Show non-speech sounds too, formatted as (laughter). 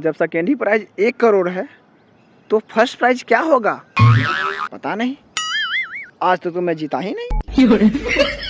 जब सेकेंड ही प्राइज एक करोड़ है तो फ़र्स्ट प्राइज क्या होगा? पता नहीं। आज तो, तुम्हें जीता ही नहीं। (laughs)